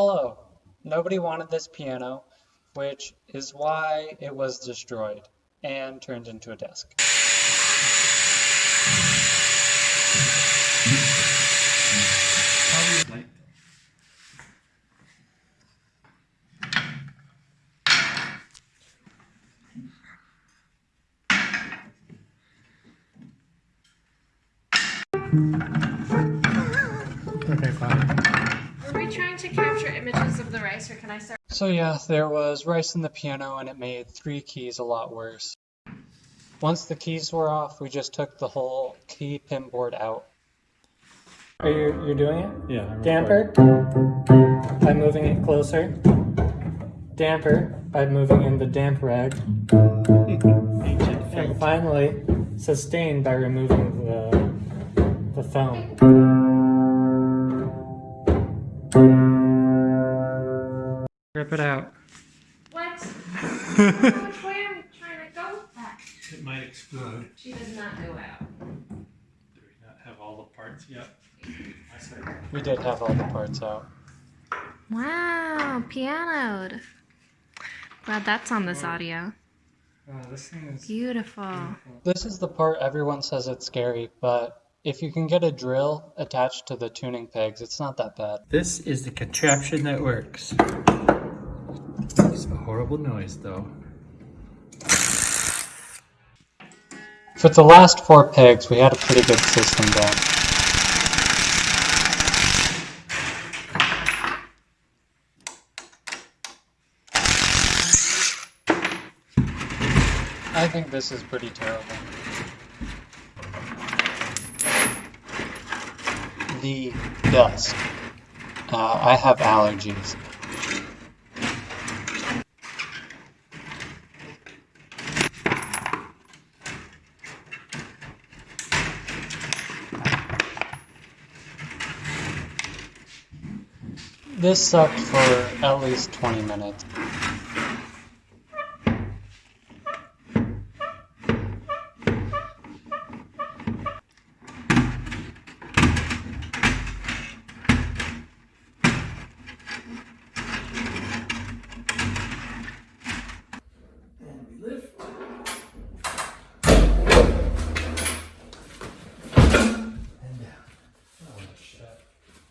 Hello. Nobody wanted this piano, which is why it was destroyed and turned into a desk. Okay, trying to capture images of the rice, or can I start? So yeah, there was rice in the piano and it made three keys a lot worse. Once the keys were off, we just took the whole key pin board out. Are you you're doing it? Yeah. I'm Damper by moving it closer. Damper by moving in the damp rag. And finally, sustain by removing the the foam. Rip it out. What? Which way are we trying to go with that? It might explode. She does not go out. Do we not have all the parts yet? I said. We did have all the parts out. Wow, pianoed. Glad that's on this audio. Oh, this thing is Beautiful. This is the part everyone says it's scary, but if you can get a drill attached to the tuning pegs, it's not that bad. This is the contraption that works. A horrible noise, though. For the last four pegs, we had a pretty good system down. I think this is pretty terrible. The dust. Uh, I have allergies. This sucked for at least 20 minutes.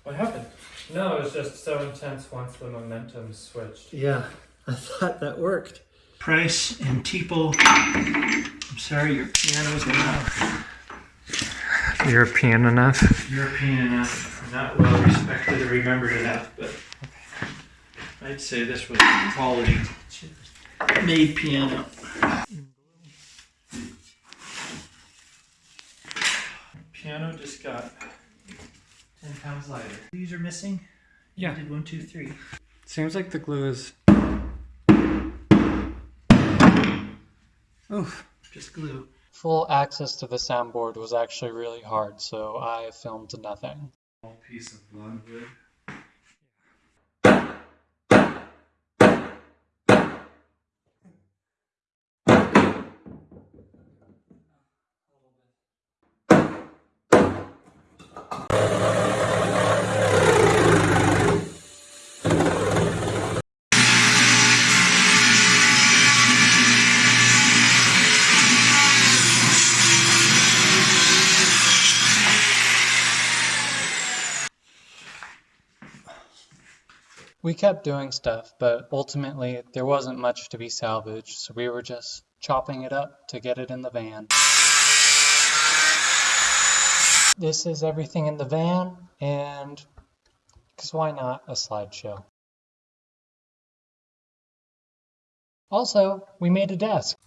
What happened? No, it was just so intense once the momentum switched. Yeah, I thought that worked. Price and Teeple. I'm sorry, your piano's not European enough? European enough, not well respected or remembered enough, but I'd say this was quality made piano. Piano just got 10 pounds lighter. These are missing? Yeah. Did one, two, three. Seems like the glue is. Oof. Just glue. Full access to the soundboard was actually really hard, so I filmed nothing. Small piece of logwood. We kept doing stuff, but ultimately there wasn't much to be salvaged, so we were just chopping it up to get it in the van. This is everything in the van, and because why not a slideshow? Also, we made a desk.